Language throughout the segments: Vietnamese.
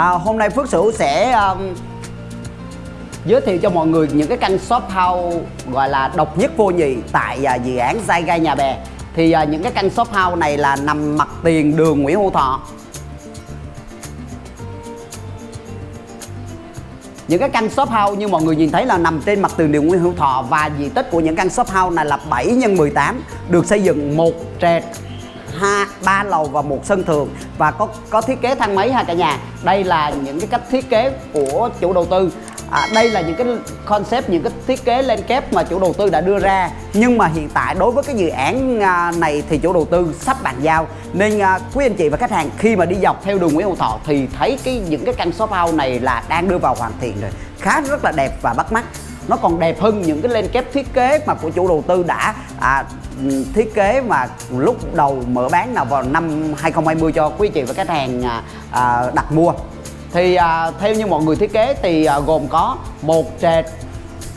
à, hôm nay Phước Sửu sẽ um, giới thiệu cho mọi người những cái căn shop house gọi là độc nhất vô nhị tại uh, dự án Giai Gai Nhà Bè. Thì uh, những cái căn shop house này là nằm mặt tiền đường Nguyễn Hữu Thọ. Những cái căn shop house như mọi người nhìn thấy là nằm trên mặt tiền đường Nguyễn Hữu Thọ và diện tích của những căn shop house này là 7 x 18 được xây dựng một trệt hai ba lầu và một sân thượng. Và có có thiết kế thang máy ha cả nhà. Đây là những cái cách thiết kế của chủ đầu tư. À, đây là những cái concept những cái thiết kế lên kép mà chủ đầu tư đã đưa ra. Nhưng mà hiện tại đối với cái dự án à, này thì chủ đầu tư sắp bàn giao. Nên à, quý anh chị và khách hàng khi mà đi dọc theo đường Nguyễn Hữu Thọ thì thấy cái những cái căn shop house này là đang đưa vào hoàn thiện rồi. Khá rất là đẹp và bắt mắt. Nó còn đẹp hơn những cái lên kép thiết kế mà của chủ đầu tư đã à, thiết kế mà lúc đầu mở bán nào vào năm 2020 cho quý chị và khách hàng à, à, đặt mua. Thì à, theo như mọi người thiết kế thì à, gồm có một trệt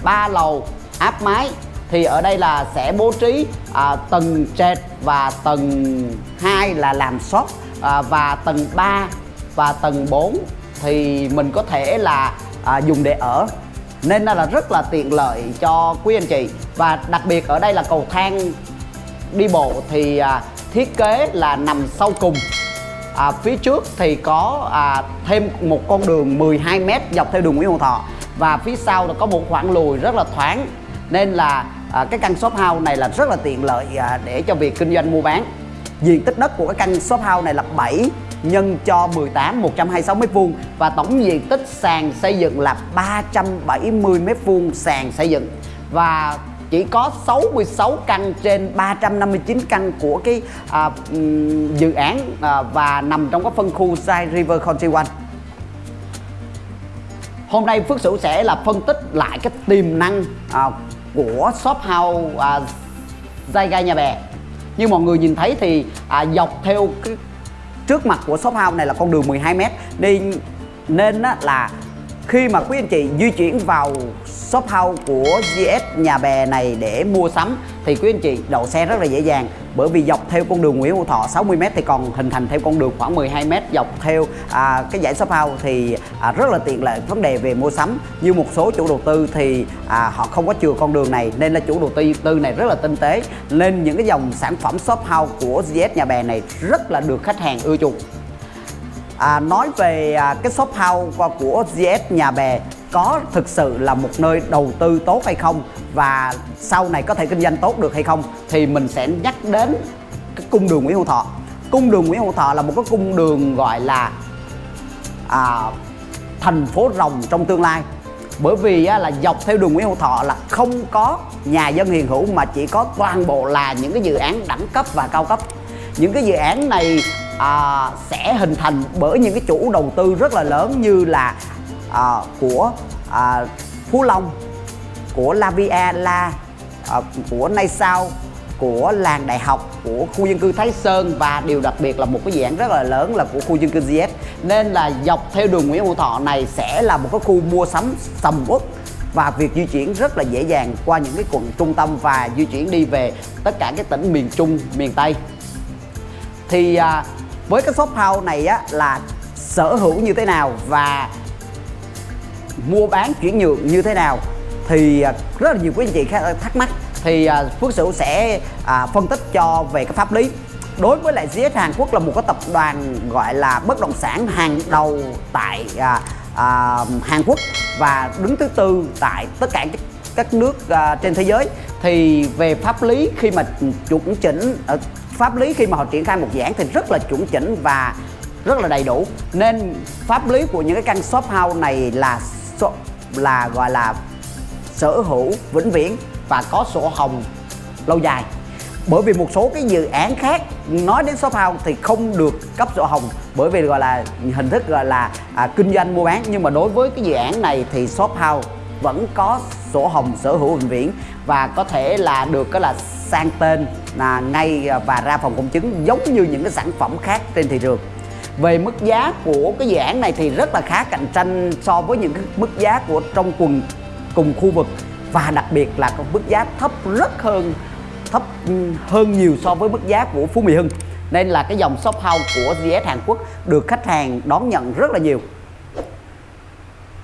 ba lầu áp mái. Thì ở đây là sẽ bố trí à, tầng trệt và tầng 2 là làm shop à, và tầng 3 và tầng 4 thì mình có thể là à, dùng để ở nên là rất là tiện lợi cho quý anh chị. Và đặc biệt ở đây là cầu thang đi bộ thì à, thiết kế là nằm sau cùng. À, phía trước thì có à, thêm một con đường 12m dọc theo đường Nguyễn Hữu Thọ. Và phía sau là có một khoảng lùi rất là thoáng. Nên là à, cái căn shop house này là rất là tiện lợi à, để cho việc kinh doanh mua bán. Diện tích đất của cái căn shop house này là 7 nhân cho 18 126 m2 và tổng diện tích sàn xây dựng là 370 m2 sàn xây dựng và chỉ có 66 căn trên 359 căn của cái à, dự án à, và nằm trong cái phân khu Side River Country One. Hôm nay Phước Sửu sẽ là phân tích lại cái tiềm năng à, của shop house à, Giai Gai Nhà Bè. Như mọi người nhìn thấy thì à, dọc theo cái trước mặt của shop house này là con đường 12m nên nên á, là khi mà quý anh chị di chuyển vào shop house của GS nhà bè này để mua sắm thì quý anh chị đậu xe rất là dễ dàng. Bởi vì dọc theo con đường Nguyễn Hữu Thọ 60m thì còn hình thành theo con đường khoảng 12m dọc theo à, cái dãy shop house thì à, rất là tiện lợi vấn đề về mua sắm. Như một số chủ đầu tư thì à, họ không có chừa con đường này nên là chủ đầu tư tư này rất là tinh tế. Nên những cái dòng sản phẩm shop house của GS nhà bè này rất là được khách hàng ưa chuộng à, nói về à, cái shop house của GS nhà bè có thực sự là một nơi đầu tư tốt hay không? Và sau này có thể kinh doanh tốt được hay không? Thì mình sẽ nhắc đến cái cung đường Nguyễn Hữu Thọ. Cung đường Nguyễn Hữu Thọ là một cái cung đường gọi là à, thành phố rồng trong tương lai. Bởi vì á, là dọc theo đường Nguyễn Hữu Thọ là không có nhà dân hiền hữu mà chỉ có toàn bộ là những cái dự án đẳng cấp và cao cấp. Những cái dự án này à, sẽ hình thành bởi những cái chủ đầu tư rất là lớn như là à, của à, Phú Long của Lavia La à, của Nay Sao của làng đại học của khu dân cư Thái Sơn và điều đặc biệt là một cái dự án rất là lớn là của khu dân cư GS nên là dọc theo đường Nguyễn Hữu Thọ này sẽ là một cái khu mua sắm sầm uất và việc di chuyển rất là dễ dàng qua những cái quận trung tâm và di chuyển đi về tất cả các tỉnh miền Trung, miền Tây. Thì à, với cái shop house này á là sở hữu như thế nào và mua bán chuyển nhượng như thế nào thì à, rất là nhiều quý anh chị thắc mắc. Thì à, Phước Sửu sẽ à, phân tích cho về cái pháp lý. Đối với lại GS Hàn Quốc là một cái tập đoàn gọi là bất động sản hàng đầu tại à, à, Hàn Quốc và đứng thứ tư tại tất cả các, các nước à, trên thế giới. Thì về pháp lý khi mà chuẩn chỉnh ở pháp lý khi mà họ triển khai một dự án thì rất là chuẩn chỉnh và rất là đầy đủ. Nên pháp lý của những cái căn shop house này là là gọi là sở hữu vĩnh viễn và có sổ hồng lâu dài. Bởi vì một số cái dự án khác nói đến shop house thì không được cấp sổ hồng bởi vì gọi là hình thức gọi là à, kinh doanh mua bán. Nhưng mà đối với cái dự án này thì shop house vẫn có sổ hồng sở hữu vĩnh viễn và có thể là được cái là sang tên là ngay à, và ra phòng công chứng giống như những cái sản phẩm khác trên thị trường. Về mức giá của cái dự án này thì rất là khá cạnh tranh so với những cái mức giá của trong quần, cùng khu vực. Và đặc biệt là có mức giá thấp rất hơn, thấp ừ, hơn nhiều so với mức giá của Phú Mỹ Hưng. Nên là cái dòng shop house của GS Hàn Quốc được khách hàng đón nhận rất là nhiều.